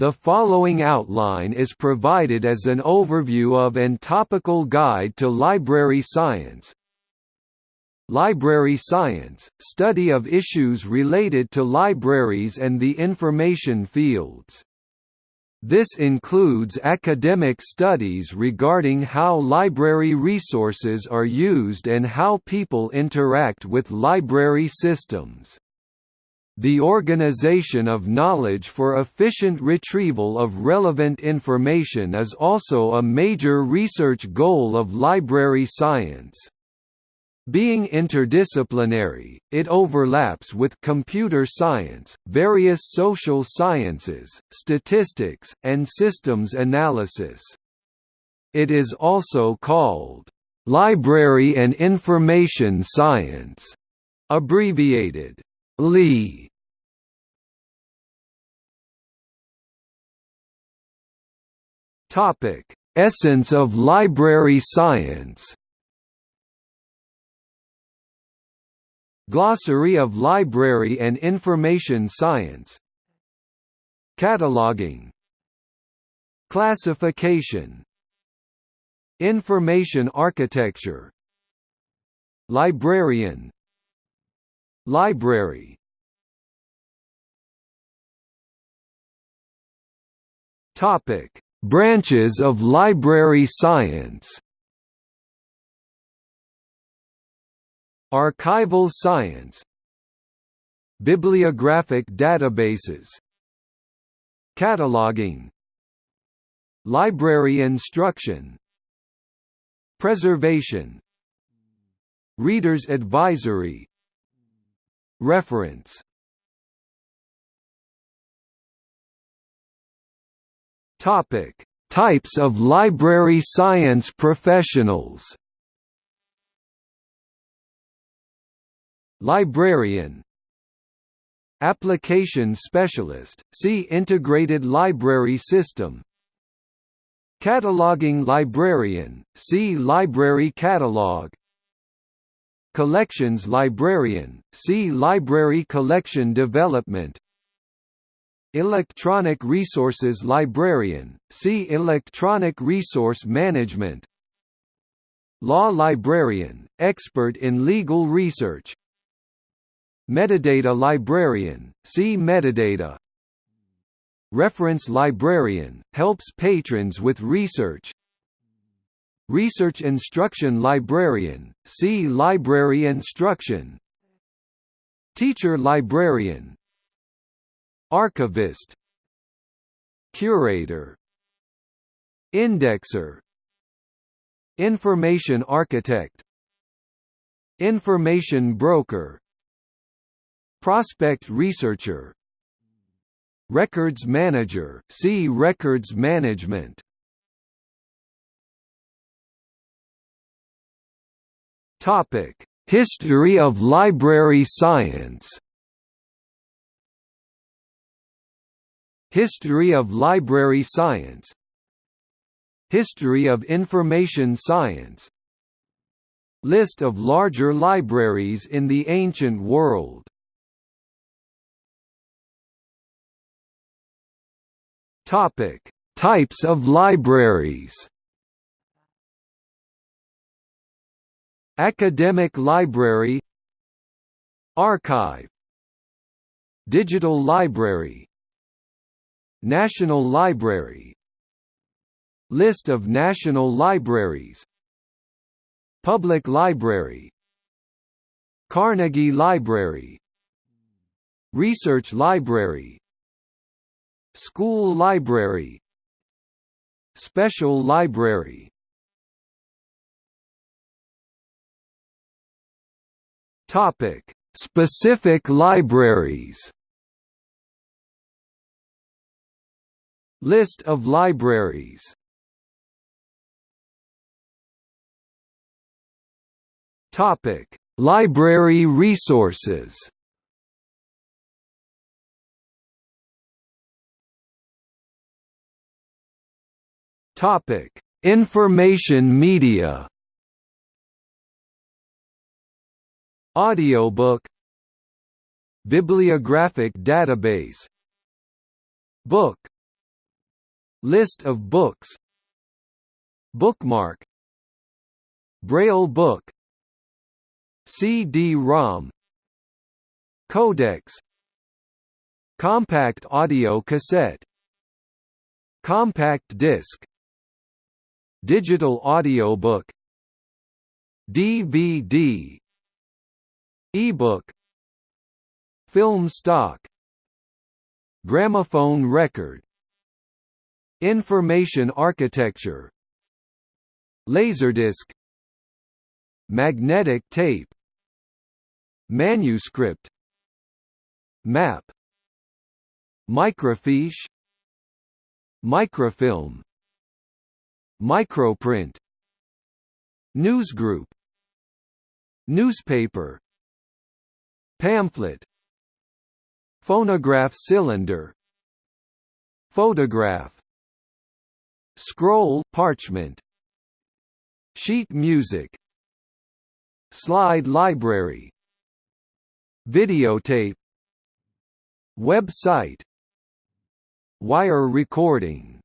The following outline is provided as an overview of and topical guide to library science. Library science, study of issues related to libraries and the information fields. This includes academic studies regarding how library resources are used and how people interact with library systems. The organization of knowledge for efficient retrieval of relevant information is also a major research goal of library science. Being interdisciplinary, it overlaps with computer science, various social sciences, statistics, and systems analysis. It is also called, "...library and information science", abbreviated, LI. Essence of library science. Glossary of Library and Information Science. Cataloging. Classification. Information architecture. Librarian Library. Topic: Branches of library science. Archival science. Bibliographic databases. Cataloging. Library instruction. Preservation. Reader's advisory Reference. Topic: Types of library science professionals. Librarian. Application Specialist, see Integrated Library System. Cataloging Librarian, see Library Catalog Collections Librarian, see Library Collection Development. Electronic Resources Librarian, see Electronic Resource Management. Law Librarian, expert in legal research. Metadata librarian, see metadata. Reference librarian, helps patrons with research Research instruction librarian, see library instruction. Teacher librarian. Archivist. Curator. Indexer. Information architect. Information broker. Prospect researcher. Records manager see Records management Topic: History of library science. History of library science. History of information science. List of larger libraries in the ancient world. Topic: Types of libraries. Academic library Archive Digital library National Library List of national libraries Public Library Carnegie Library Research Library School library Special library Topic: Specific libraries. List of libraries. Topic: Library resources. Topic: Information media. Audiobook Bibliographic database Book List of books Bookmark Braille book CD-ROM Codex Compact audio cassette Compact disc Digital audiobook DVD Ebook Film stock Gramophone record Information architecture Laserdisc Magnetic tape Manuscript Map Microfiche Microfilm Microprint Newsgroup Newspaper Pamphlet Phonograph cylinder Photograph Scroll parchment Sheet music Slide library Videotape Website Wire recording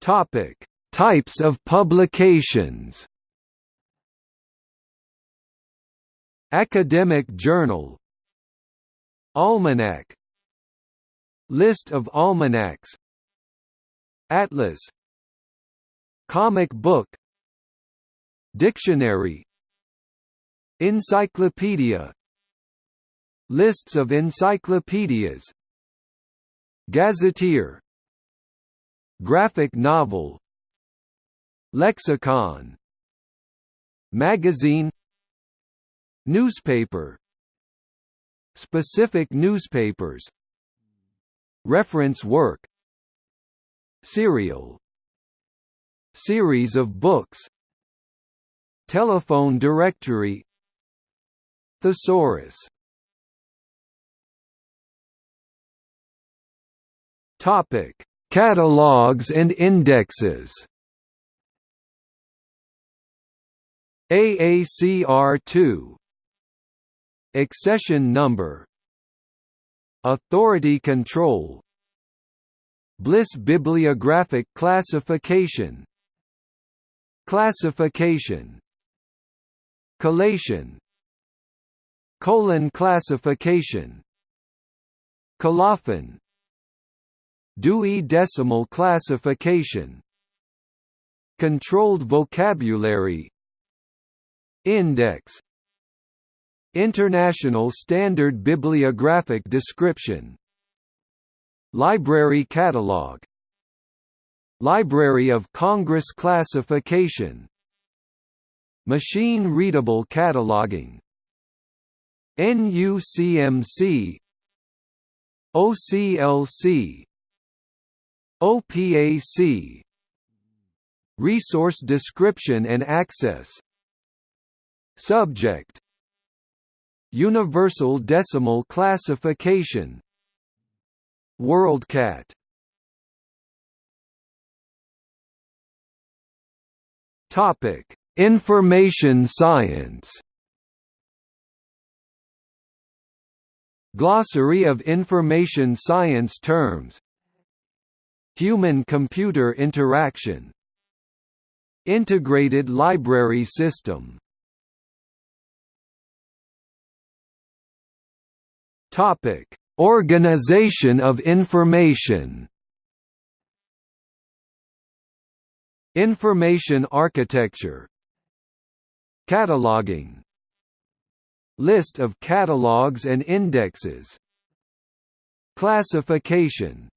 Topic: Types of publications. Academic journal. Almanac. List of almanacs. Atlas. Comic book. Dictionary. Encyclopedia. Lists of encyclopedias. Gazetteer. Graphic novel. Lexicon. Magazine Newspaper. Specific newspapers. Reference work. Serial. Series of books. Telephone directory. Thesaurus. Topic: Catalogs and indexes. AACR2 Accession number. Authority control. Bliss bibliographic classification. Classification. Collation. Colon classification. Colophon. Dewey Decimal Classification. Controlled Vocabulary. Index International Standard Bibliographic Description. Library Catalog. Library of Congress Classification. Machine-readable cataloging. NUCMC OCLC OPAC Resource description and access. Subject Universal Decimal Classification. WorldCat Topic: Information Science. Glossary of Information Science terms. Human-computer interaction. Integrated library system Topic: Organization of information. Information architecture. Cataloging. List of catalogs and indexes. Classification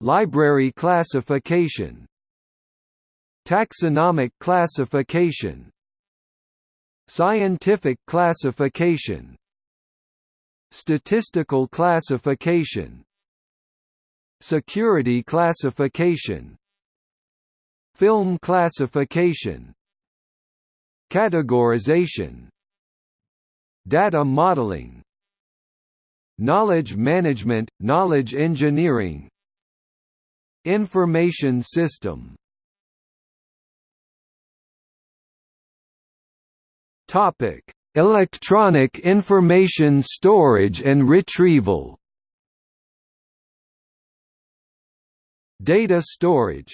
Library classification Taxonomic classification Scientific classification Statistical classification Security classification Film classification Categorization Data modeling Knowledge management, knowledge engineering Information system. Topic: Electronic information storage and retrieval Data storage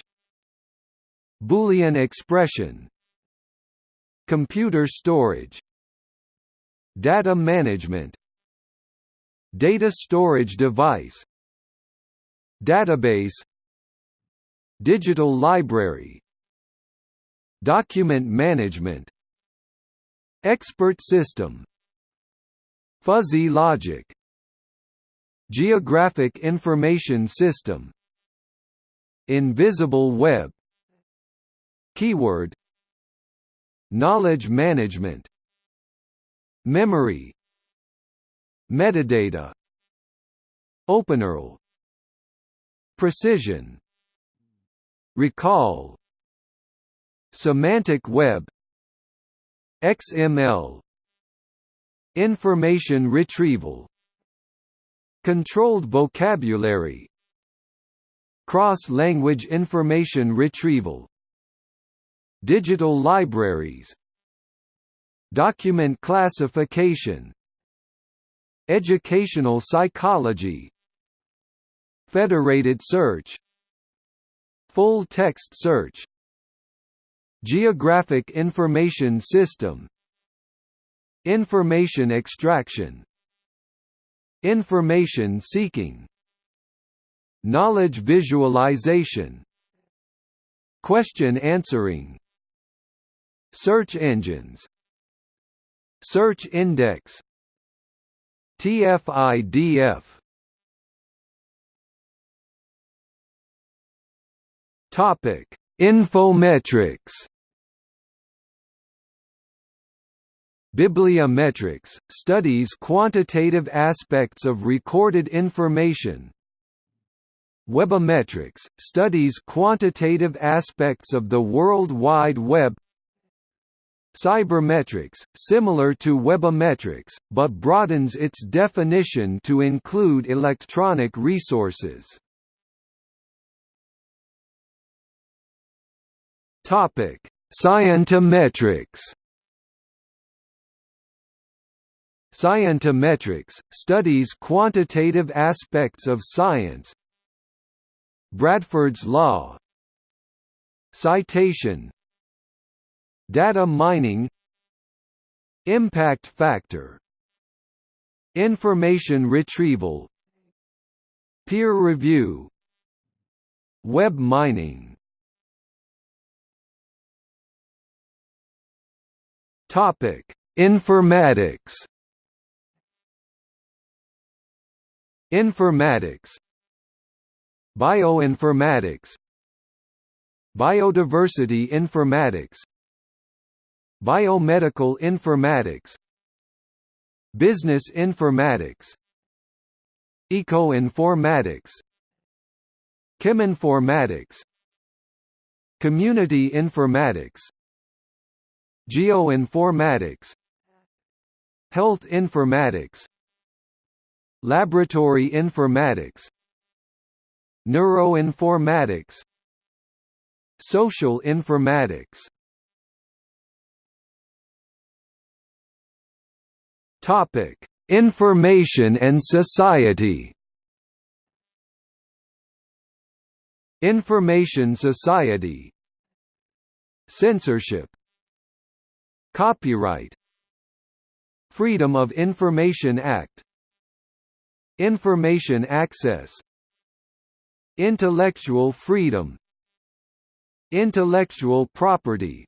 Boolean expression Computer storage Data management Data storage device Database Digital library Document management Expert system. Fuzzy logic. Geographic information system. Invisible web. Keyword. Knowledge management. Memory. Metadata. OpenURL Precision. Recall. Semantic web XML Information retrieval. Controlled vocabulary. Cross-language information retrieval. Digital libraries. Document classification. Educational psychology. Federated search. Full text search Geographic information system. Information extraction. Information seeking. Knowledge visualization. Question answering. Search engines. Search index. TF-IDF Topic: Informetrics. Bibliometrics studies quantitative aspects of recorded information. Webometrics studies quantitative aspects of the World Wide Web. Cybermetrics, similar to webometrics, but broadens its definition to include electronic resources. Topic: Scientometrics. Scientometrics studies quantitative aspects of science. Bradford's law. Citation. Data mining. Impact factor. Information retrieval. Peer review. Web mining Topic: Informatics. Informatics. Bioinformatics. Biodiversity informatics. Biomedical informatics. Business informatics. Eco-informatics. Cheminformatics. Community informatics Geoinformatics Health informatics Laboratory informatics Neuroinformatics Social informatics Topic: Information and society. Information society. Censorship. Copyright. Freedom of Information Act. Information access. Intellectual freedom. Intellectual property.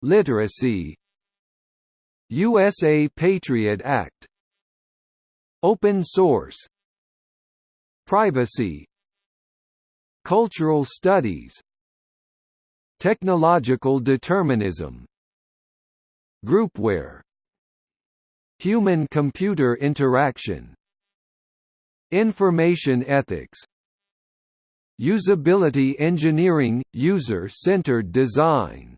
Literacy USA Patriot Act Open source Privacy Cultural studies Technological determinism Groupware Human-computer interaction Information ethics Usability engineering – user-centered design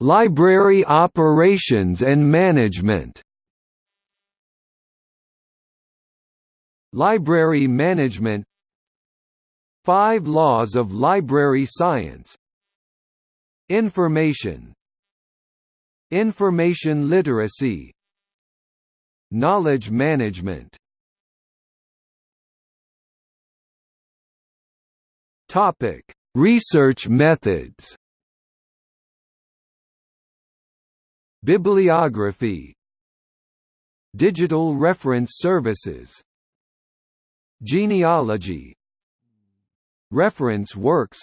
Library operations and management. Library management. Five laws of library science. Information. Information literacy. Knowledge management Topic: Research methods. Bibliography Digital reference services Genealogy Reference works.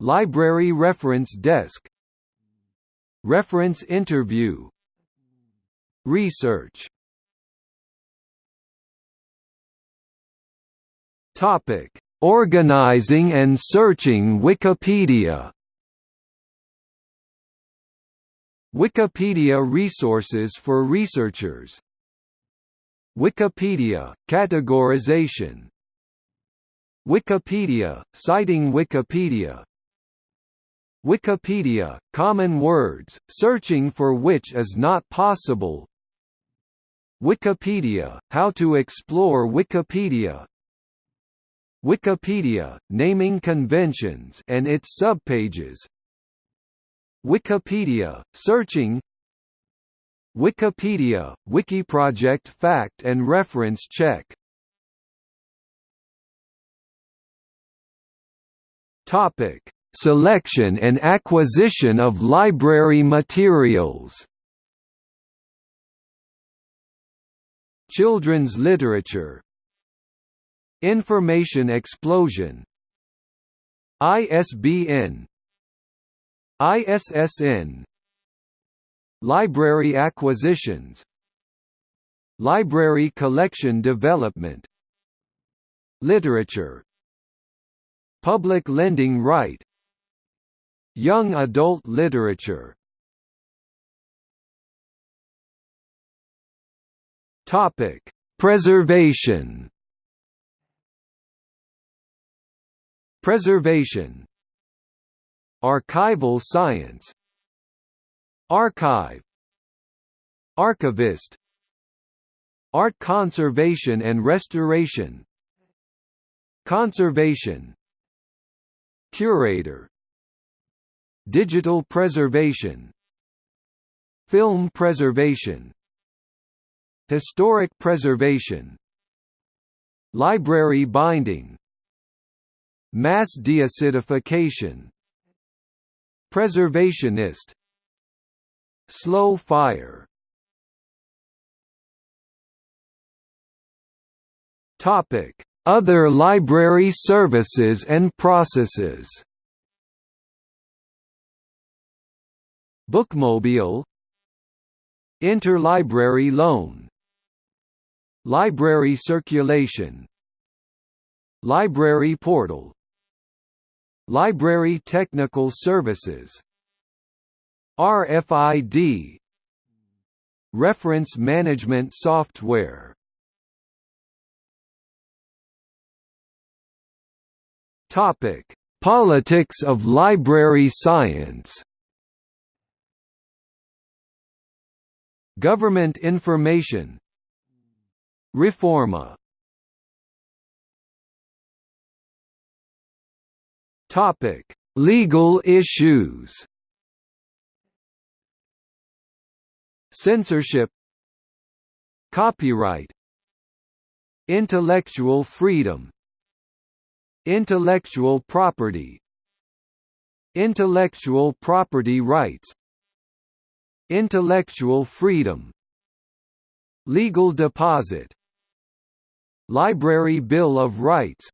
Library Reference Desk. Reference interview. Research. Topic. Organizing and searching Wikipedia. Wikipedia resources for researchers. Wikipedia – categorization Wikipedia – citing Wikipedia. Wikipedia – common words, searching for which is not possible. Wikipedia – how to explore Wikipedia. Wikipedia, naming conventions and its subpages. Wikipedia, searching. Wikipedia, Wikiproject fact and reference check Topic: Selection and acquisition of library materials. Children's literature, Information explosion. ISBN ISSN Library acquisitions. Library collection development. Literature Public lending right. Young adult literature. Topic: Preservation. Preservation. Archival science. Archive. Archivist. Art conservation and restoration. Conservation Curator Digital preservation Film preservation Historic preservation Library binding Mass deacidification Preservationist Slow fire. Topic: Other library services and processes. Bookmobile. Interlibrary loan. Library circulation. Library portal. Library Technical Services. RFID Reference Management Software Topic: Politics of library science. Government information. Reforma. Topic: Legal issues. Censorship. Copyright. Intellectual freedom Intellectual property. Intellectual property rights. Intellectual freedom. Legal deposit. Library Bill of Rights.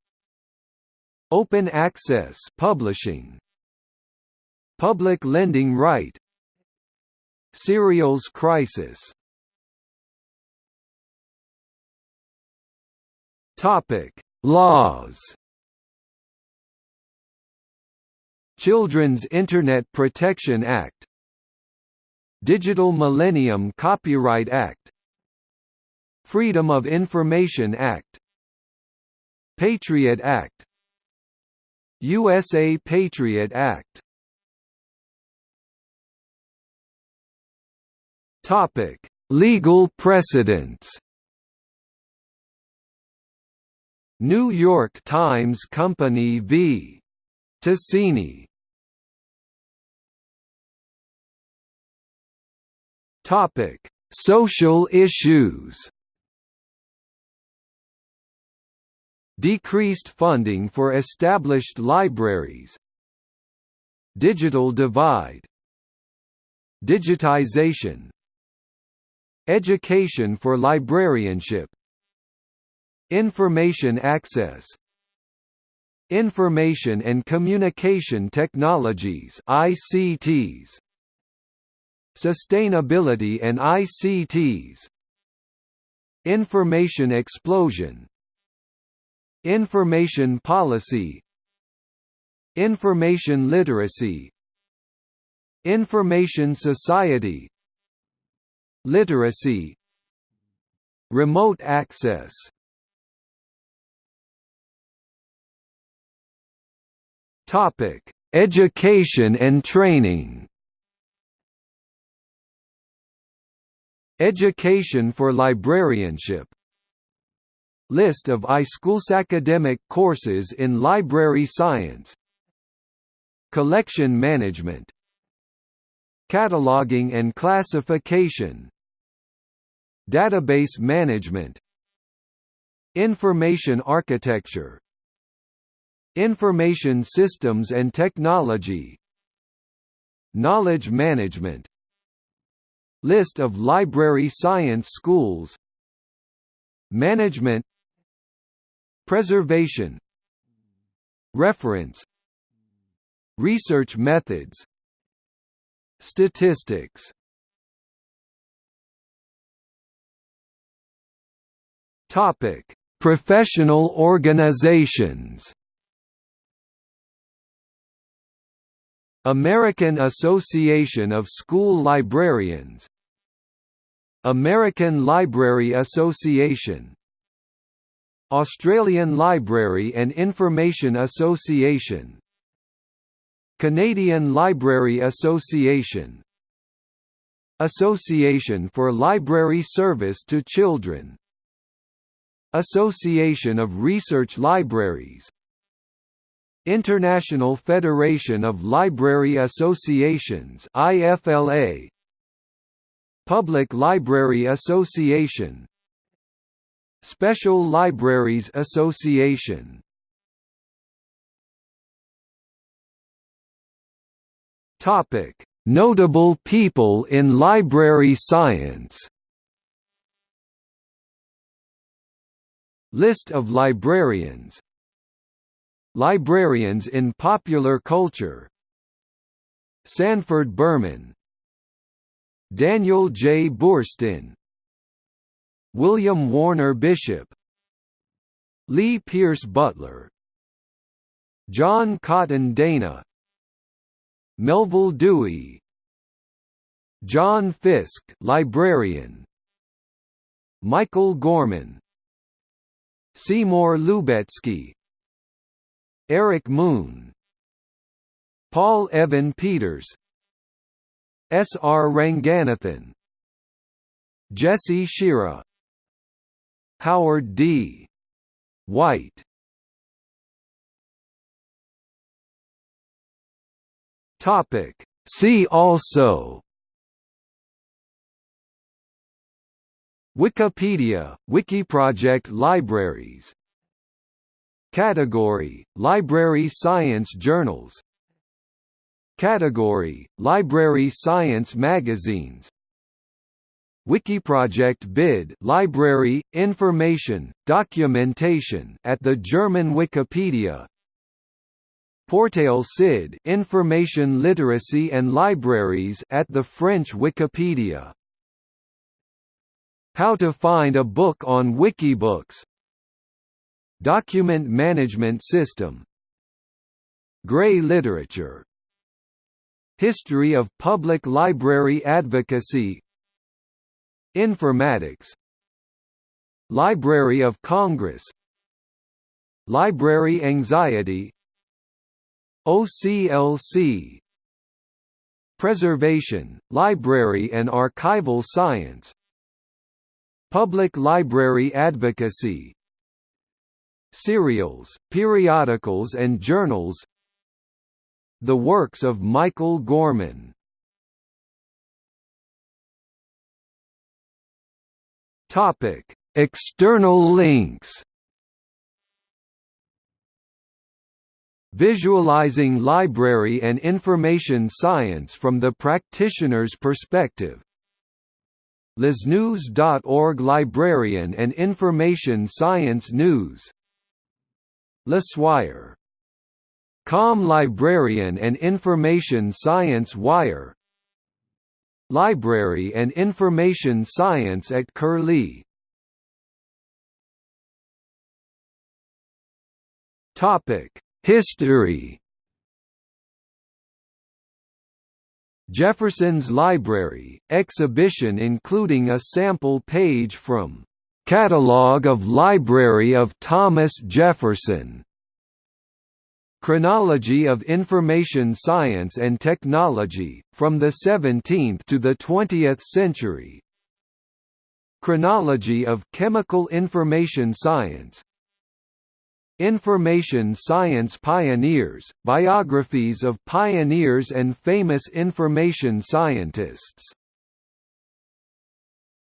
Open access publishing. Public lending right. Serials crisis. Topic: Laws. Children's Internet Protection Act Digital Millennium Copyright Act Freedom of Information Act Patriot Act USA Patriot Act Topic: Legal precedents. New York Times Company v. Tasini. Topic: Social issues Decreased funding for established libraries Digital divide Digitization Education for librarianship Information access Information and Communication Technologies ICTs Sustainability and ICTs Information explosion Information policy Information literacy Information society Literacy Remote access Topic: Education and training. Education for librarianship. List of iSchools academic courses in library science. Collection management. Cataloging and classification. Database management. Information architecture Information Systems and Technology Knowledge Management List of library science schools. Management. Preservation. Reference. Research methods. Statistics. Topic: Professional organizations. American Association of School Librarians American Library Association Australian Library and Information Association Canadian Library Association Association for Library Service to Children Association of Research Libraries International Federation of Library Associations IFLA Public Library Association. Special Libraries Association. Topic. Notable people in library science. List of librarians. Librarians in popular culture. Sanford Berman Daniel J. Boorstin William Warner Bishop Lee Pierce Butler John Cotton Dana Melville Dewey John Fiske librarian Michael Gorman Seymour Lubetzky Eric Moon Paul Evan Peters S. R. Ranganathan Jesse Shera Howard D. White See also Wikipedia, Wikiproject Libraries Category: Library Science Journals Category: Library Science Magazines. Wikiproject bid Library, Information, Documentation at the German Wikipedia. Portail CID Information Literacy and Libraries at the French Wikipedia. How to find a book on Wikibooks. Document Management System. Gray Literature History of Public Library Advocacy. Informatics. Library of Congress. Library Anxiety. OCLC Preservation, Library and Archival Science. Public Library Advocacy. Serials, periodicals and journals The works of Michael Gorman Topic: External links. Visualizing library and information science from the practitioner's perspective. LISNews.org Librarian and Information Science News LISWire Com Librarian and Information Science Wire. Library and Information Science at Curlie History. Jefferson's Library, exhibition including a sample page from "'Catalogue of Library of Thomas Jefferson' Chronology of Information Science and Technology, from the 17th to the 20th century. Chronology of Chemical Information Science. Information Science Pioneers, biographies of pioneers and famous information scientists